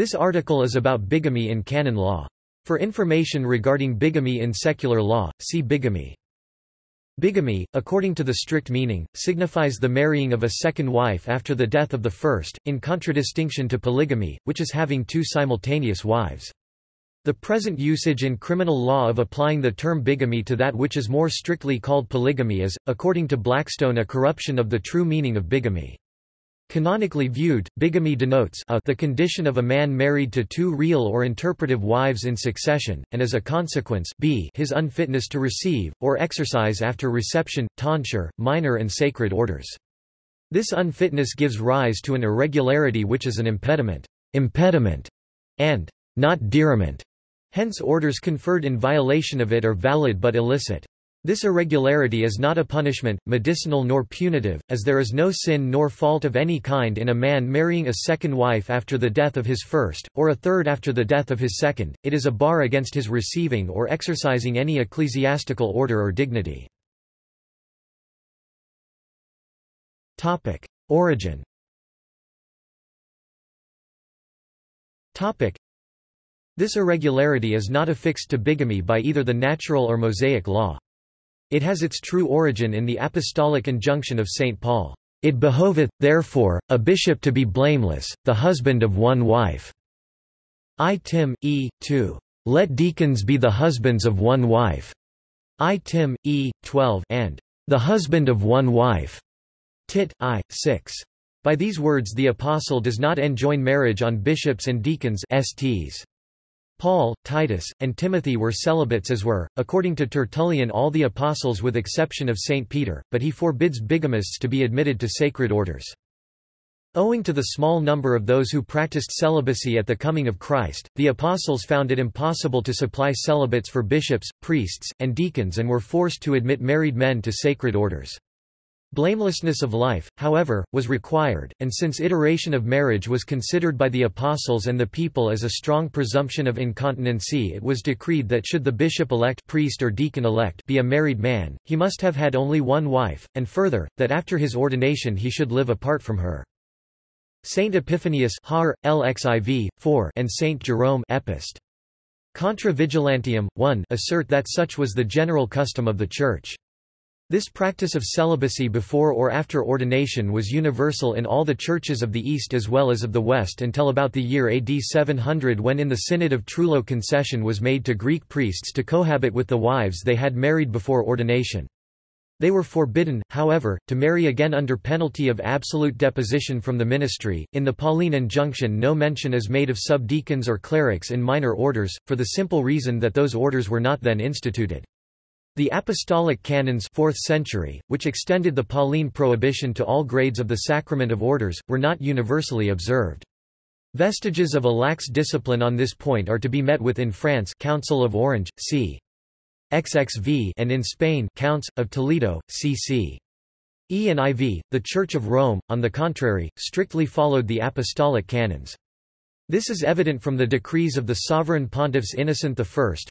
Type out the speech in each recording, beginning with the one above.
This article is about bigamy in canon law. For information regarding bigamy in secular law, see bigamy. Bigamy, according to the strict meaning, signifies the marrying of a second wife after the death of the first, in contradistinction to polygamy, which is having two simultaneous wives. The present usage in criminal law of applying the term bigamy to that which is more strictly called polygamy is, according to Blackstone a corruption of the true meaning of bigamy. Canonically viewed, bigamy denotes a the condition of a man married to two real or interpretive wives in succession, and as a consequence b his unfitness to receive, or exercise after reception, tonsure, minor and sacred orders. This unfitness gives rise to an irregularity which is an impediment, impediment and not diriment. Hence orders conferred in violation of it are valid but illicit. This irregularity is not a punishment, medicinal nor punitive, as there is no sin nor fault of any kind in a man marrying a second wife after the death of his first, or a third after the death of his second, it is a bar against his receiving or exercising any ecclesiastical order or dignity. Origin This irregularity is not affixed to bigamy by either the natural or Mosaic law. It has its true origin in the apostolic injunction of St. Paul, "...it behoveth, therefore, a bishop to be blameless, the husband of one wife." I Tim, E. 2. Let deacons be the husbands of one wife. I Tim, E. 12 and the husband of one wife. Tit. I. 6. By these words the apostle does not enjoin marriage on bishops and deacons STs. Paul, Titus, and Timothy were celibates as were, according to Tertullian all the apostles with exception of St. Peter, but he forbids bigamists to be admitted to sacred orders. Owing to the small number of those who practiced celibacy at the coming of Christ, the apostles found it impossible to supply celibates for bishops, priests, and deacons and were forced to admit married men to sacred orders. Blamelessness of life, however, was required, and since iteration of marriage was considered by the apostles and the people as a strong presumption of incontinency it was decreed that should the bishop-elect priest or deacon-elect be a married man, he must have had only one wife, and further, that after his ordination he should live apart from her. Saint Epiphanius Har, LXIV, 4 and Saint Jerome Epist. Contra Vigilantium, 1 assert that such was the general custom of the Church. This practice of celibacy before or after ordination was universal in all the churches of the East as well as of the West until about the year AD 700 when in the Synod of Trullo concession was made to Greek priests to cohabit with the wives they had married before ordination. They were forbidden, however, to marry again under penalty of absolute deposition from the ministry. In the Pauline injunction, no mention is made of subdeacons or clerics in minor orders, for the simple reason that those orders were not then instituted. The Apostolic Canons 4th century, which extended the Pauline prohibition to all grades of the sacrament of orders, were not universally observed. Vestiges of a lax discipline on this point are to be met with in France Council of Orange, c. XXV and in Spain Counts, of Toledo, cc. E and IV. The Church of Rome, on the contrary, strictly followed the Apostolic Canons. This is evident from the decrees of the sovereign pontiffs Innocent I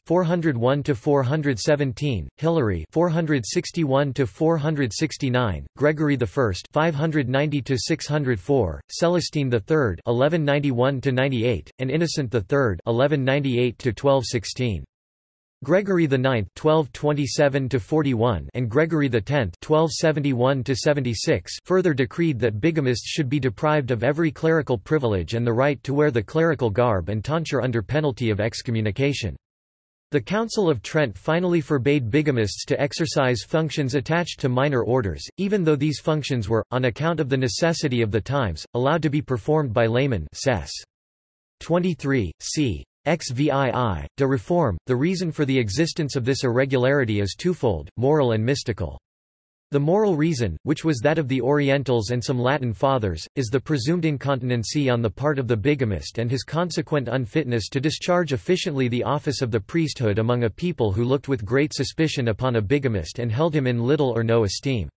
401 to 417, Hilary 461 to 469, Gregory I 590 to 604, Celestine III 1191 to 98, and Innocent III (1198–1216). Gregory IX (1227–41) and Gregory X (1271–76) further decreed that bigamists should be deprived of every clerical privilege and the right to wear the clerical garb and tonsure under penalty of excommunication. The Council of Trent finally forbade bigamists to exercise functions attached to minor orders, even though these functions were, on account of the necessity of the times, allowed to be performed by laymen. 23, c. XVII, de reform, the reason for the existence of this irregularity is twofold, moral and mystical. The moral reason, which was that of the Orientals and some Latin fathers, is the presumed incontinency on the part of the bigamist and his consequent unfitness to discharge efficiently the office of the priesthood among a people who looked with great suspicion upon a bigamist and held him in little or no esteem.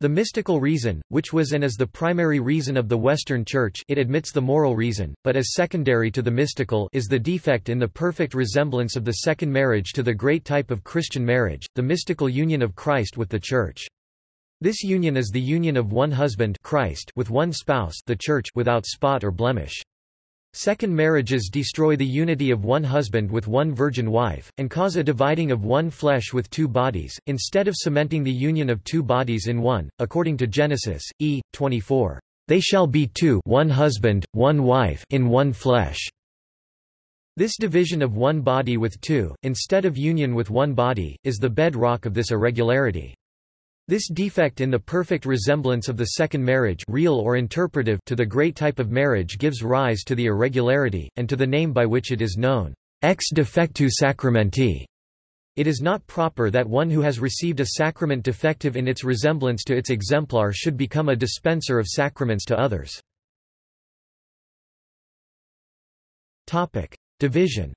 The mystical reason, which was and is the primary reason of the Western Church it admits the moral reason, but as secondary to the mystical is the defect in the perfect resemblance of the second marriage to the great type of Christian marriage, the mystical union of Christ with the Church. This union is the union of one husband Christ with one spouse the Church without spot or blemish. Second marriages destroy the unity of one husband with one virgin wife, and cause a dividing of one flesh with two bodies, instead of cementing the union of two bodies in one, according to Genesis, e. 24. They shall be two one husband, one wife in one flesh. This division of one body with two, instead of union with one body, is the bedrock of this irregularity. This defect in the perfect resemblance of the second marriage real or interpretive to the great type of marriage gives rise to the irregularity, and to the name by which it is known, ex defectu sacramenti. It is not proper that one who has received a sacrament defective in its resemblance to its exemplar should become a dispenser of sacraments to others. Division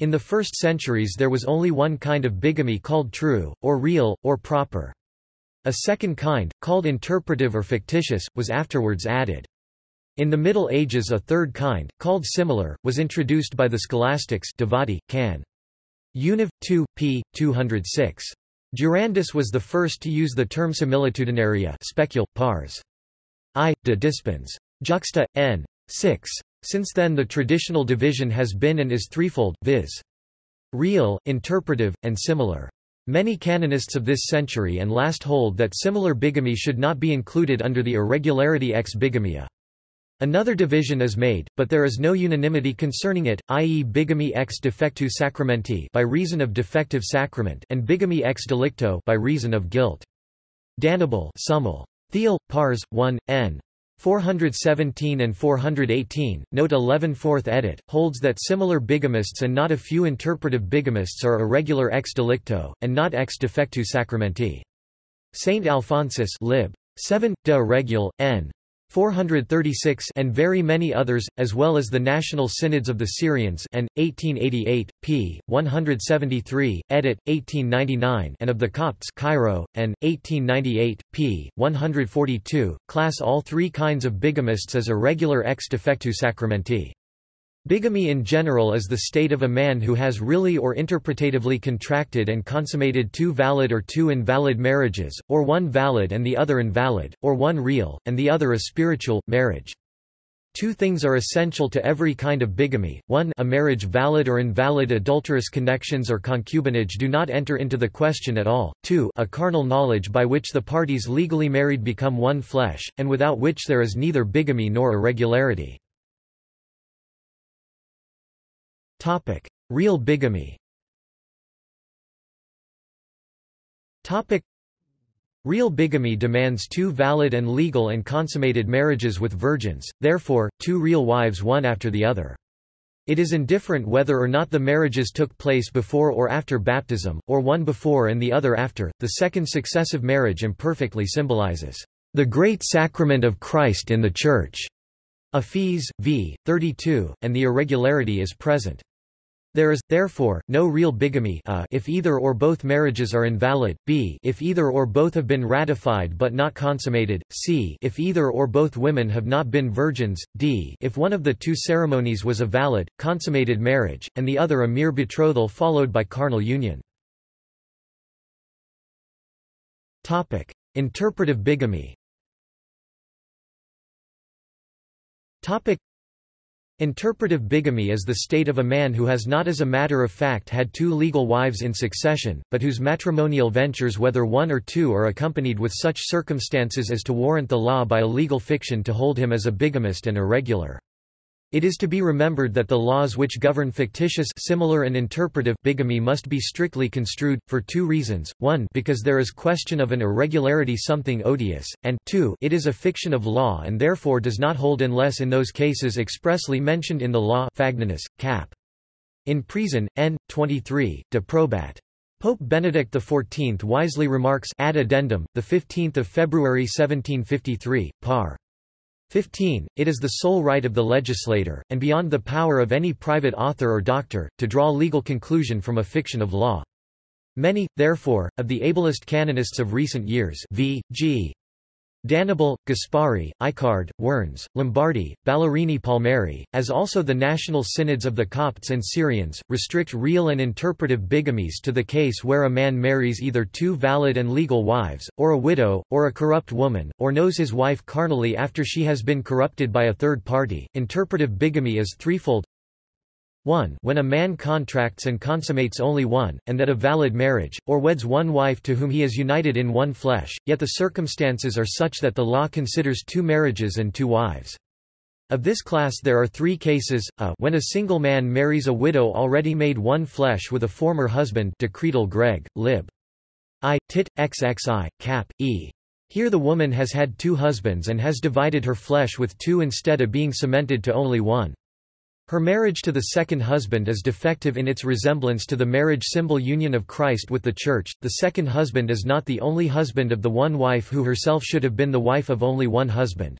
in the first centuries there was only one kind of bigamy called true, or real, or proper. A second kind, called interpretive or fictitious, was afterwards added. In the Middle Ages a third kind, called similar, was introduced by the scholastics Devoti, can. Univ. 2, p. 206. Durandus was the first to use the term similitudinaria specul, pars. I. de dispens. Juxta. n. 6. Since then the traditional division has been and is threefold, viz. real, interpretive, and similar. Many canonists of this century and last hold that similar bigamy should not be included under the irregularity ex bigamia. Another division is made, but there is no unanimity concerning it, i.e. bigamy ex defectu sacramenti by reason of defective sacrament and bigamy ex delicto by reason of guilt. D'Annibale Summel. Thiel, Pars, 1, n. 417 and 418, note 11 4th edit, holds that similar bigamists and not a few interpretive bigamists are irregular ex delicto, and not ex defectu sacramenti. Saint Alphonsus lib. 7, de regul, n. 436 and very many others, as well as the National Synods of the Syrians and, 1888, p. 173, edit, 1899 and of the Copts Cairo, and, 1898, p. 142, class all three kinds of bigamists as irregular ex defectu sacramenti. Bigamy in general is the state of a man who has really or interpretatively contracted and consummated two valid or two invalid marriages, or one valid and the other invalid, or one real, and the other a spiritual, marriage. Two things are essential to every kind of bigamy, one a marriage valid or invalid adulterous connections or concubinage do not enter into the question at all, two a carnal knowledge by which the parties legally married become one flesh, and without which there is neither bigamy nor irregularity. Real bigamy Topic: Real bigamy demands two valid and legal and consummated marriages with virgins, therefore, two real wives one after the other. It is indifferent whether or not the marriages took place before or after baptism, or one before and the other after. The second successive marriage imperfectly symbolizes the great sacrament of Christ in the Church. Ephes. v. 32, and the irregularity is present. There is, therefore, no real bigamy a if either or both marriages are invalid, b if either or both have been ratified but not consummated, c if either or both women have not been virgins, d if one of the two ceremonies was a valid, consummated marriage, and the other a mere betrothal followed by carnal union. Topic. Interpretive bigamy Interpretive bigamy is the state of a man who has not as a matter of fact had two legal wives in succession, but whose matrimonial ventures whether one or two are accompanied with such circumstances as to warrant the law by a legal fiction to hold him as a bigamist and irregular. It is to be remembered that the laws which govern fictitious similar and interpretive bigamy must be strictly construed, for two reasons, one because there is question of an irregularity something odious, and two it is a fiction of law and therefore does not hold unless in those cases expressly mentioned in the law Fagnanus, cap. In Prison, n. 23, de probat. Pope Benedict XIV wisely remarks ad addendum, 15 February 1753, par. 15. It is the sole right of the legislator, and beyond the power of any private author or doctor, to draw legal conclusion from a fiction of law. Many, therefore, of the ablest canonists of recent years v. g. D'Annibale, Gasparri, Icard, Wernz, Lombardi, Ballerini Palmieri, as also the national synods of the Copts and Syrians, restrict real and interpretive bigamies to the case where a man marries either two valid and legal wives, or a widow, or a corrupt woman, or knows his wife carnally after she has been corrupted by a third party. Interpretive bigamy is threefold 1 when a man contracts and consummates only one, and that a valid marriage, or weds one wife to whom he is united in one flesh, yet the circumstances are such that the law considers two marriages and two wives. Of this class there are three cases, a when a single man marries a widow already made one flesh with a former husband Decretal Greg, lib. I, tit, xxi, cap, e. Here the woman has had two husbands and has divided her flesh with two instead of being cemented to only one. Her marriage to the second husband is defective in its resemblance to the marriage symbol union of Christ with the Church. The second husband is not the only husband of the one wife who herself should have been the wife of only one husband.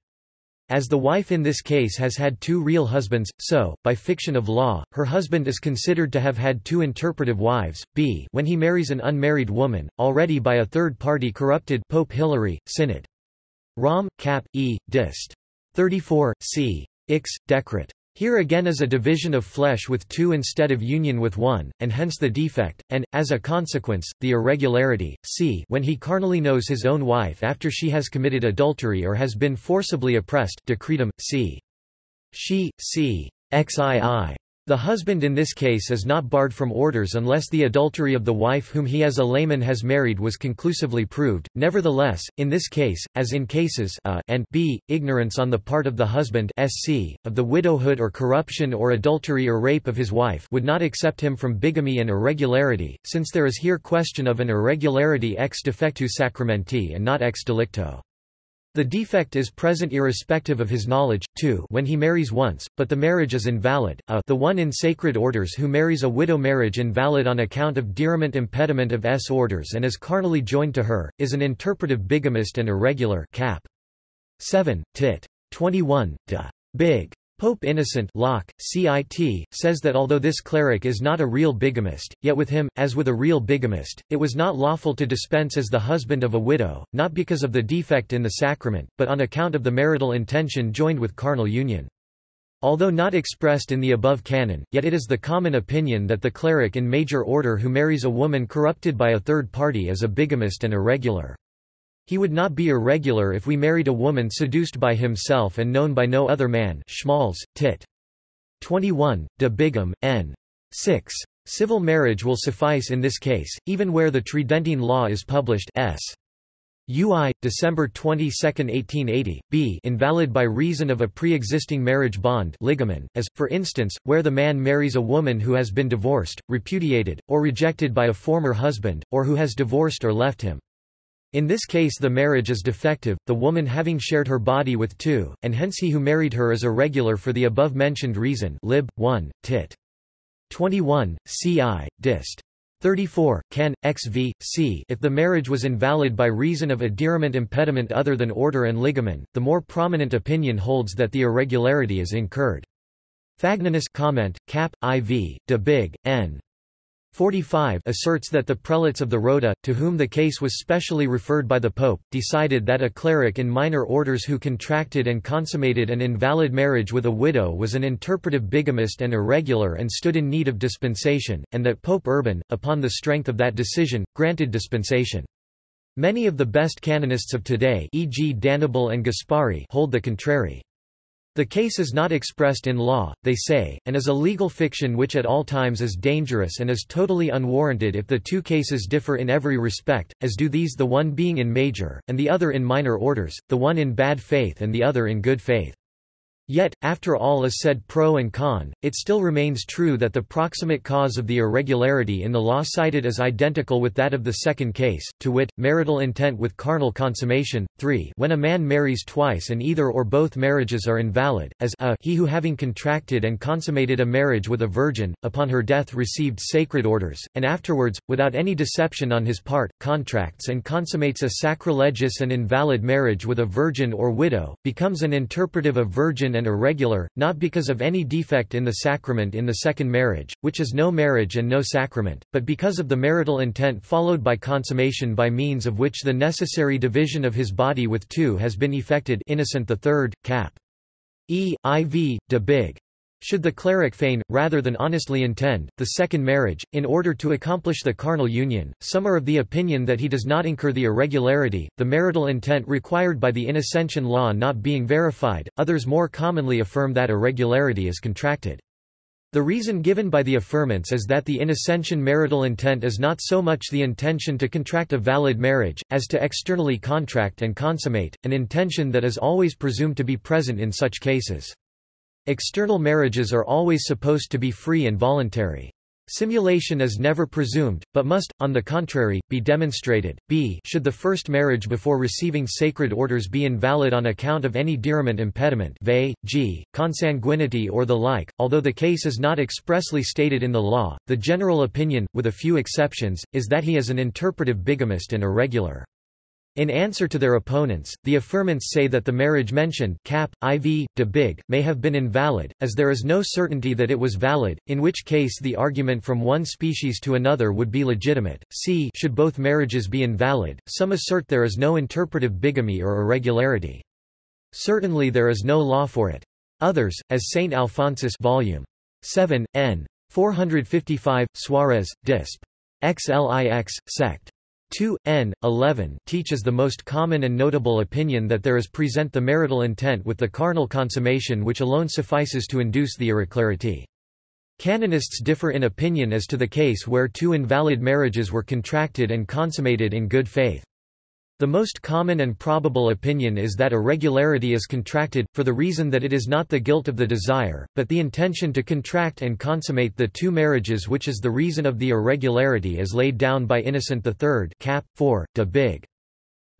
As the wife in this case has had two real husbands, so, by fiction of law, her husband is considered to have had two interpretive wives. b when he marries an unmarried woman, already by a third party corrupted Pope Hilary, Synod. Rom. Cap. E. Dist. 34, c. Ix. Decret. Here again is a division of flesh with two instead of union with one, and hence the defect, and, as a consequence, the irregularity. c when he carnally knows his own wife after she has committed adultery or has been forcibly oppressed decretum, c. She, c. xii. The husband in this case is not barred from orders unless the adultery of the wife whom he as a layman has married was conclusively proved. Nevertheless, in this case, as in cases a and b, ignorance on the part of the husband sc, of the widowhood or corruption or adultery or rape of his wife would not accept him from bigamy and irregularity, since there is here question of an irregularity ex defectu sacramenti and not ex delicto. The defect is present irrespective of his knowledge, too when he marries once, but the marriage is invalid, a the one in sacred orders who marries a widow marriage invalid on account of diriment impediment of s orders and is carnally joined to her, is an interpretive bigamist and irregular cap. 7, tit. 21, de. Big. Pope Innocent Locke, CIT, says that although this cleric is not a real bigamist, yet with him, as with a real bigamist, it was not lawful to dispense as the husband of a widow, not because of the defect in the sacrament, but on account of the marital intention joined with carnal union. Although not expressed in the above canon, yet it is the common opinion that the cleric in major order who marries a woman corrupted by a third party is a bigamist and irregular. He would not be irregular if we married a woman seduced by himself and known by no other man Schmalz, tit. 21, de Bigam, n. 6. Civil marriage will suffice in this case, even where the Tridentine law is published s. UI, December 22, 1880, b invalid by reason of a pre-existing marriage bond ligament, as, for instance, where the man marries a woman who has been divorced, repudiated, or rejected by a former husband, or who has divorced or left him. In this case the marriage is defective, the woman having shared her body with two, and hence he who married her is irregular for the above-mentioned reason lib. 1, tit. 21, ci, dist. 34, can, xv, c if the marriage was invalid by reason of a diriment impediment other than order and ligament, the more prominent opinion holds that the irregularity is incurred. Fagnanus comment, cap, iv, de big, n. 45 asserts that the prelates of the Rota, to whom the case was specially referred by the Pope, decided that a cleric in minor orders who contracted and consummated an invalid marriage with a widow was an interpretive bigamist and irregular and stood in need of dispensation, and that Pope Urban, upon the strength of that decision, granted dispensation. Many of the best canonists of today e.g. D'Annibale and Gasparri hold the contrary. The case is not expressed in law, they say, and is a legal fiction which at all times is dangerous and is totally unwarranted if the two cases differ in every respect, as do these the one being in major, and the other in minor orders, the one in bad faith and the other in good faith. Yet, after all is said pro and con, it still remains true that the proximate cause of the irregularity in the law cited is identical with that of the second case, to wit, marital intent with carnal consummation. 3 When a man marries twice and either or both marriages are invalid, as a he who having contracted and consummated a marriage with a virgin, upon her death received sacred orders, and afterwards, without any deception on his part, contracts and consummates a sacrilegious and invalid marriage with a virgin or widow, becomes an interpretive of virgin and irregular, not because of any defect in the sacrament in the second marriage, which is no marriage and no sacrament, but because of the marital intent followed by consummation by means of which the necessary division of his body with two has been effected Innocent III, cap. E. IV. de Big. Should the cleric feign, rather than honestly intend, the second marriage, in order to accomplish the carnal union, some are of the opinion that he does not incur the irregularity, the marital intent required by the Innocentian law not being verified, others more commonly affirm that irregularity is contracted. The reason given by the affirmants is that the Innocentian marital intent is not so much the intention to contract a valid marriage, as to externally contract and consummate, an intention that is always presumed to be present in such cases. External marriages are always supposed to be free and voluntary. Simulation is never presumed, but must, on the contrary, be demonstrated. b Should the first marriage before receiving sacred orders be invalid on account of any diriment impediment v. g. consanguinity or the like, although the case is not expressly stated in the law, the general opinion, with a few exceptions, is that he is an interpretive bigamist and irregular. In answer to their opponents, the affirmants say that the marriage mentioned cap, IV, de Big, may have been invalid, as there is no certainty that it was valid, in which case the argument from one species to another would be legitimate. C should both marriages be invalid, some assert there is no interpretive bigamy or irregularity. Certainly there is no law for it. Others, as St. Alphonsus Volume 7, n. 455, Suarez, Disp. XLIX, sect. 2, n. 11 teaches the most common and notable opinion that there is present the marital intent with the carnal consummation which alone suffices to induce the irregularity. Canonists differ in opinion as to the case where two invalid marriages were contracted and consummated in good faith. The most common and probable opinion is that irregularity is contracted, for the reason that it is not the guilt of the desire, but the intention to contract and consummate the two marriages which is the reason of the irregularity as laid down by Innocent III cap. 4, de Big.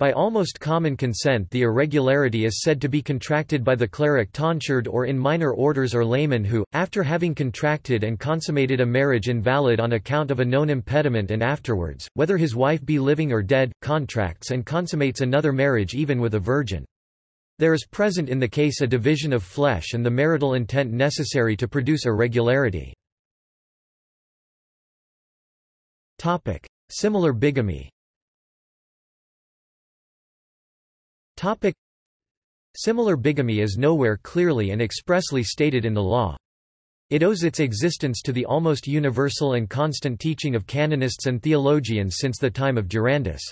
By almost common consent the irregularity is said to be contracted by the cleric tonsured or in minor orders or layman who, after having contracted and consummated a marriage invalid on account of a known impediment and afterwards, whether his wife be living or dead, contracts and consummates another marriage even with a virgin. There is present in the case a division of flesh and the marital intent necessary to produce irregularity. Similar bigamy Topic. Similar bigamy is nowhere clearly and expressly stated in the law. It owes its existence to the almost universal and constant teaching of canonists and theologians since the time of Durandus.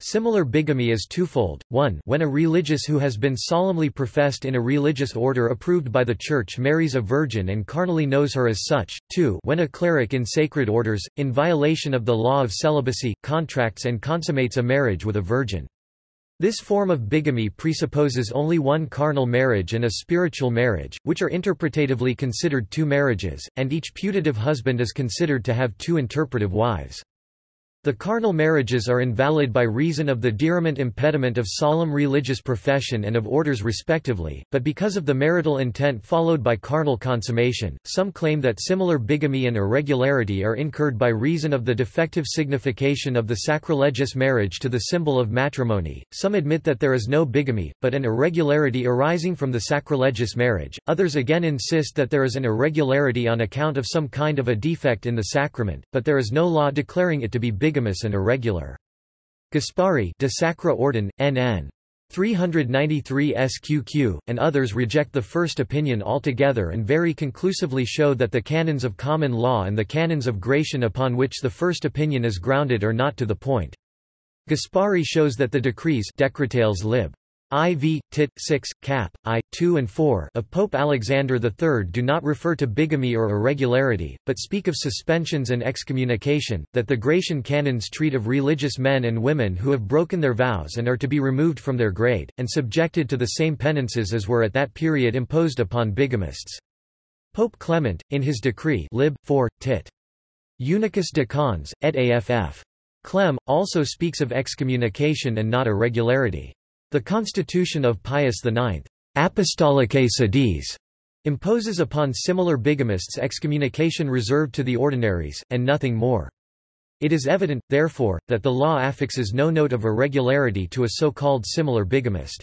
Similar bigamy is twofold, 1 when a religious who has been solemnly professed in a religious order approved by the Church marries a virgin and carnally knows her as such, 2 when a cleric in sacred orders, in violation of the law of celibacy, contracts and consummates a marriage with a virgin. This form of bigamy presupposes only one carnal marriage and a spiritual marriage, which are interpretatively considered two marriages, and each putative husband is considered to have two interpretive wives. The carnal marriages are invalid by reason of the diriment impediment of solemn religious profession and of orders respectively, but because of the marital intent followed by carnal consummation, some claim that similar bigamy and irregularity are incurred by reason of the defective signification of the sacrilegious marriage to the symbol of matrimony. Some admit that there is no bigamy, but an irregularity arising from the sacrilegious marriage. Others again insist that there is an irregularity on account of some kind of a defect in the sacrament, but there is no law declaring it to be bigamy bigamous and irregular. Gasparri de Sacra Ordine, NN. 393 SQQ, and others reject the first opinion altogether and very conclusively show that the canons of common law and the canons of Gratian upon which the first opinion is grounded are not to the point. Gasparri shows that the decrees Decretales lib. IV, tit. 6, cap. I, 2 and 4 of Pope Alexander III do not refer to bigamy or irregularity, but speak of suspensions and excommunication, that the Gratian canons treat of religious men and women who have broken their vows and are to be removed from their grade, and subjected to the same penances as were at that period imposed upon bigamists. Pope Clement, in his decree lib. 4, tit. Unicus de Cons, et aff. Clem, also speaks of excommunication and not irregularity. The Constitution of Pius IX, Apostolicae Sedis, imposes upon similar bigamists excommunication reserved to the ordinaries, and nothing more. It is evident, therefore, that the law affixes no note of irregularity to a so-called similar bigamist.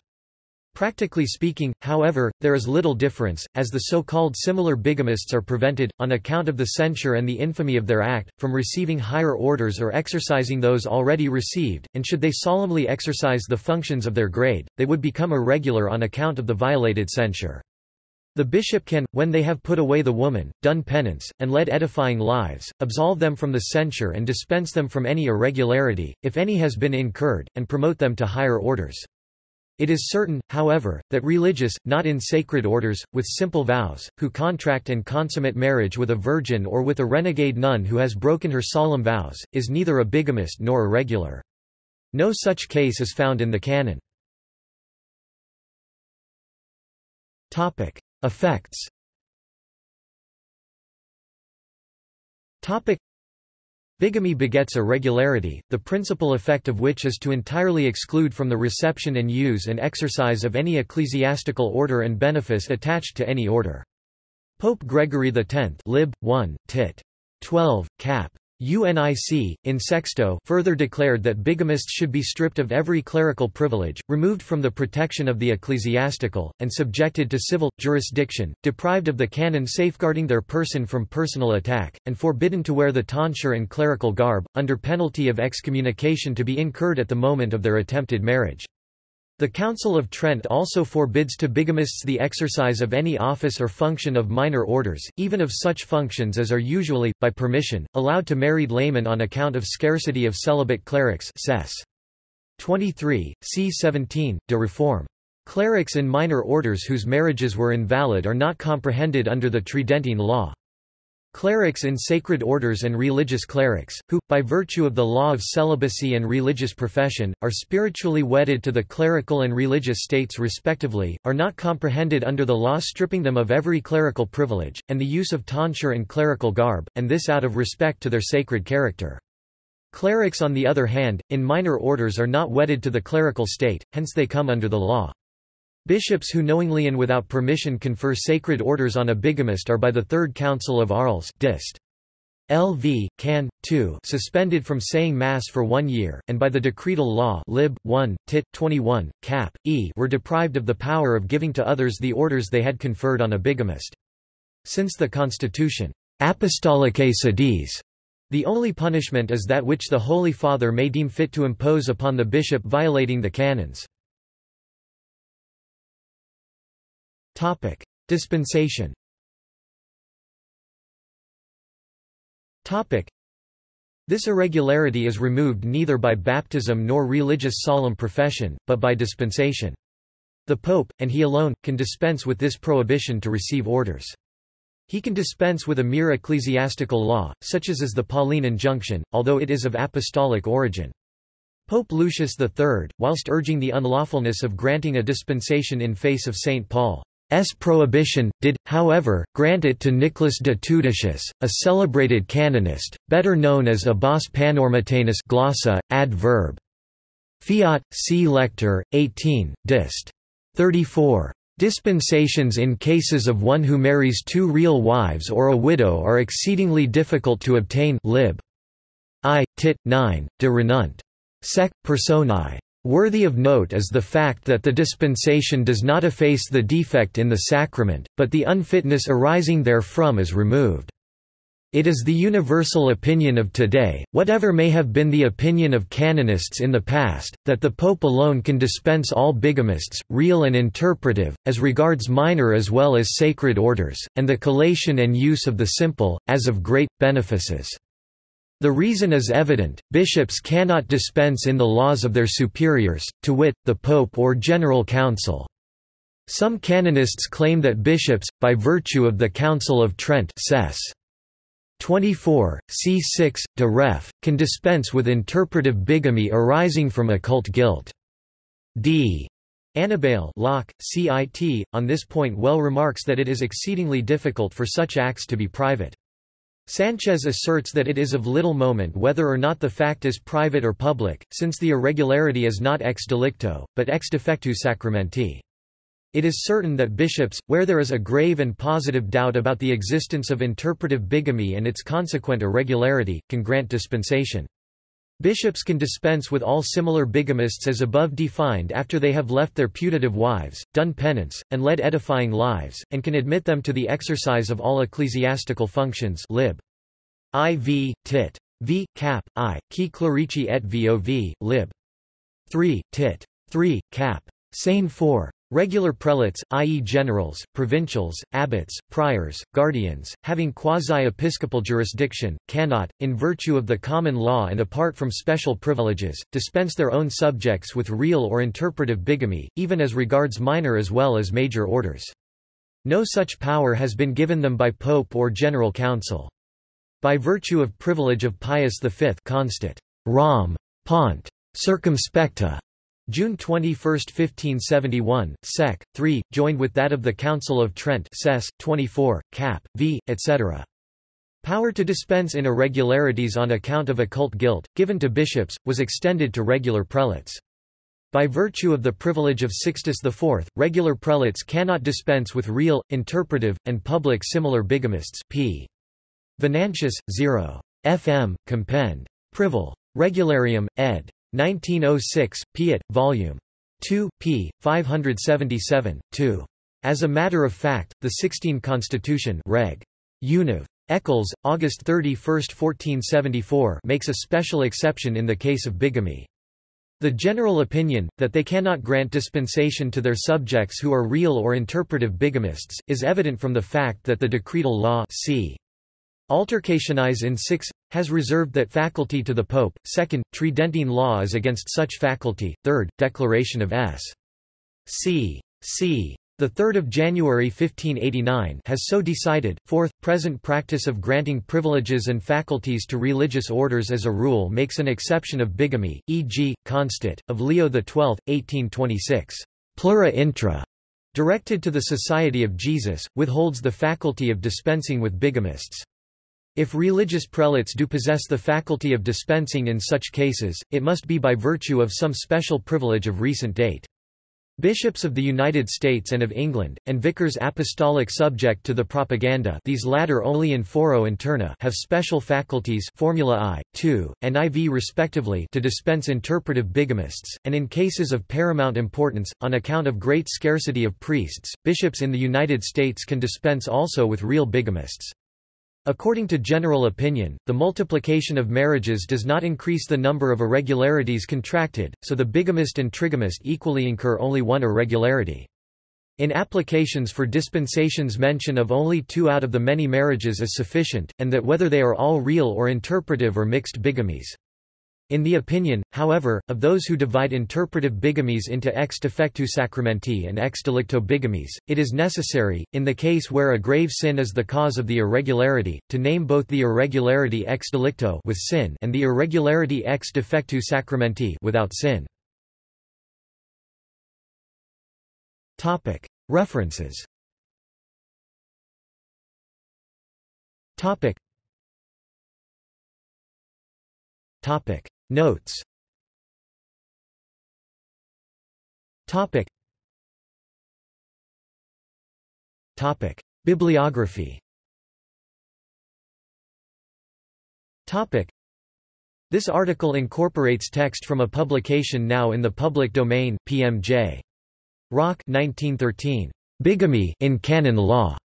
Practically speaking, however, there is little difference, as the so-called similar bigamists are prevented, on account of the censure and the infamy of their act, from receiving higher orders or exercising those already received, and should they solemnly exercise the functions of their grade, they would become irregular on account of the violated censure. The bishop can, when they have put away the woman, done penance, and led edifying lives, absolve them from the censure and dispense them from any irregularity, if any has been incurred, and promote them to higher orders. It is certain, however, that religious, not in sacred orders, with simple vows, who contract and consummate marriage with a virgin or with a renegade nun who has broken her solemn vows, is neither a bigamist nor irregular. No such case is found in the canon. Effects Bigamy begets irregularity, the principal effect of which is to entirely exclude from the reception and use and exercise of any ecclesiastical order and benefice attached to any order. Pope Gregory X lib. 1, tit. 12, cap. UNIC, in sexto further declared that bigamists should be stripped of every clerical privilege, removed from the protection of the ecclesiastical, and subjected to civil, jurisdiction, deprived of the canon safeguarding their person from personal attack, and forbidden to wear the tonsure and clerical garb, under penalty of excommunication to be incurred at the moment of their attempted marriage. The Council of Trent also forbids to bigamists the exercise of any office or function of minor orders, even of such functions as are usually, by permission, allowed to married laymen on account of scarcity of celibate clerics Sess. 23, c. 17, de Reform. Clerics in minor orders whose marriages were invalid are not comprehended under the Tridentine law. Clerics in sacred orders and religious clerics, who, by virtue of the law of celibacy and religious profession, are spiritually wedded to the clerical and religious states respectively, are not comprehended under the law stripping them of every clerical privilege, and the use of tonsure and clerical garb, and this out of respect to their sacred character. Clerics on the other hand, in minor orders are not wedded to the clerical state, hence they come under the law. Bishops who knowingly and without permission confer sacred orders on a bigamist are by the Third Council of Arles dist. LV, Can. 2 suspended from saying Mass for one year, and by the decretal law lib. 1, tit. 21, cap. e were deprived of the power of giving to others the orders they had conferred on a bigamist. Since the Constitution, Apostolicae Sedis, the only punishment is that which the Holy Father may deem fit to impose upon the bishop violating the canons. Topic: Dispensation. Topic: This irregularity is removed neither by baptism nor religious solemn profession, but by dispensation. The pope, and he alone, can dispense with this prohibition to receive orders. He can dispense with a mere ecclesiastical law, such as is the Pauline injunction, although it is of apostolic origin. Pope Lucius III, whilst urging the unlawfulness of granting a dispensation in face of St. Paul, S prohibition, did, however, grant it to Nicholas de Tudeschis, a celebrated canonist, better known as Abbas Panormitanus glossa, ad verb. Fiat, C. Lector, 18, dist. 34. Dispensations in cases of one who marries two real wives or a widow are exceedingly difficult to obtain lib. I, tit. 9, de Renunt. Sec. Personae. Worthy of note is the fact that the dispensation does not efface the defect in the sacrament, but the unfitness arising therefrom is removed. It is the universal opinion of today, whatever may have been the opinion of canonists in the past, that the Pope alone can dispense all bigamists, real and interpretive, as regards minor as well as sacred orders, and the collation and use of the simple, as of great, benefices. The reason is evident, bishops cannot dispense in the laws of their superiors, to wit, the pope or general council. Some canonists claim that bishops, by virtue of the Council of Trent Cess. 24, c6, de ref, can dispense with interpretive bigamy arising from occult guilt. D. Annibale Locke, CIT, on this point well remarks that it is exceedingly difficult for such acts to be private. Sanchez asserts that it is of little moment whether or not the fact is private or public, since the irregularity is not ex delicto, but ex defectu sacramenti. It is certain that bishops, where there is a grave and positive doubt about the existence of interpretive bigamy and its consequent irregularity, can grant dispensation. Bishops can dispense with all similar bigamists as above defined after they have left their putative wives, done penance, and led edifying lives, and can admit them to the exercise of all ecclesiastical functions lib. IV, tit. V, cap, I, qui clerici et vov, lib. 3, tit. 3, cap. Sane 4. Regular prelates, i.e. generals, provincials, abbots, priors, guardians, having quasi-episcopal jurisdiction, cannot, in virtue of the common law and apart from special privileges, dispense their own subjects with real or interpretive bigamy, even as regards minor as well as major orders. No such power has been given them by pope or general council. By virtue of privilege of Pius V constat. Rom. Pont. Circumspecta June 21, 1571, Sec. 3, joined with that of the Council of Trent Sess. 24, Cap. V, etc. Power to dispense in irregularities on account of occult guilt, given to bishops, was extended to regular prelates. By virtue of the privilege of Sixtus IV, regular prelates cannot dispense with real, interpretive, and public similar bigamists p. Venantius, 0. fm. Compend. Privil. Regularium, ed. 1906, Piet, Vol. 2, p. 577, 2. As a matter of fact, the Sixtine Constitution Reg. Univ. Eccles, August 31, 1474 makes a special exception in the case of bigamy. The general opinion, that they cannot grant dispensation to their subjects who are real or interpretive bigamists, is evident from the fact that the decretal law c. Altercationize in 6 has reserved that faculty to the Pope. Second, Tridentine law is against such faculty. Third, Declaration of S. C. C. The 3rd of January 1589 has so decided. Fourth, present practice of granting privileges and faculties to religious orders as a rule makes an exception of bigamy, e.g., constat of Leo XII, 1826. Plura intra, directed to the Society of Jesus, withholds the faculty of dispensing with bigamists. If religious prelates do possess the faculty of dispensing in such cases, it must be by virtue of some special privilege of recent date. Bishops of the United States and of England, and vicars apostolic subject to the propaganda these latter only in foro interna have special faculties Formula I, II, and IV respectively to dispense interpretive bigamists, and in cases of paramount importance, on account of great scarcity of priests, bishops in the United States can dispense also with real bigamists. According to general opinion, the multiplication of marriages does not increase the number of irregularities contracted, so the bigamist and trigamist equally incur only one irregularity. In applications for dispensations mention of only two out of the many marriages is sufficient, and that whether they are all real or interpretive or mixed bigamies. In the opinion, however, of those who divide interpretive bigamies into ex defectu sacramenti and ex delicto bigamies, it is necessary, in the case where a grave sin is the cause of the irregularity, to name both the irregularity ex delicto with sin and the irregularity ex defectu sacramenti without sin. References Topic. Notes. Topic. Topic. Bibliography. Topic. This article incorporates text from a publication now in the public domain PMJ Rock 1913 Bigamy in Canon Law.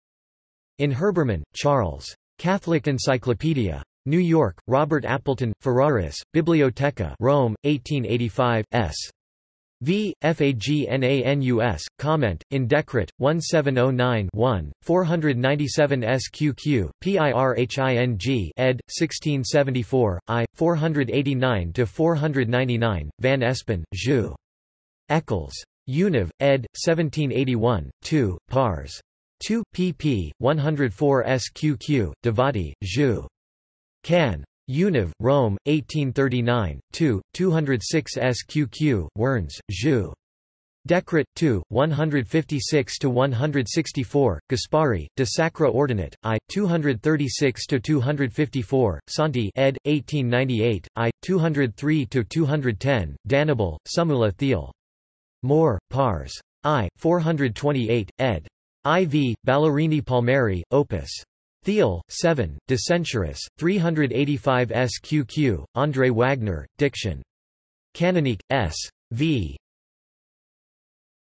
In Herbermann, Charles. Catholic Encyclopedia. New York, Robert Appleton, Ferraris, Biblioteca Rome, 1885, s. V. Fagnanus, comment, in Decret, 1709-1, 497 SQQ, PIRHING ed. 1674, I, 489-499, Van Espen, Jus. Eccles. Univ, ed. 1781, 2, pars. 2, pp. 104 SQQ, Devoti, Jus. Can. Univ, Rome, 1839, 2, 206 SQQ, Wernz, Jus. Decret 2, 156-164, Gasparri, De Sacra Ordinat, I, 236-254, Santi ed. 1898, I, 203-210, D'Annibale, Sumula Theal. Moore, Pars. I, 428, ed. IV, Ballerini Palmieri, Opus. Thiel, 7, De Censuris, 385 SQQ, André Wagner, Diction. Canonique, S. V.